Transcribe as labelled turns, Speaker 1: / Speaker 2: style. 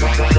Speaker 1: Bye.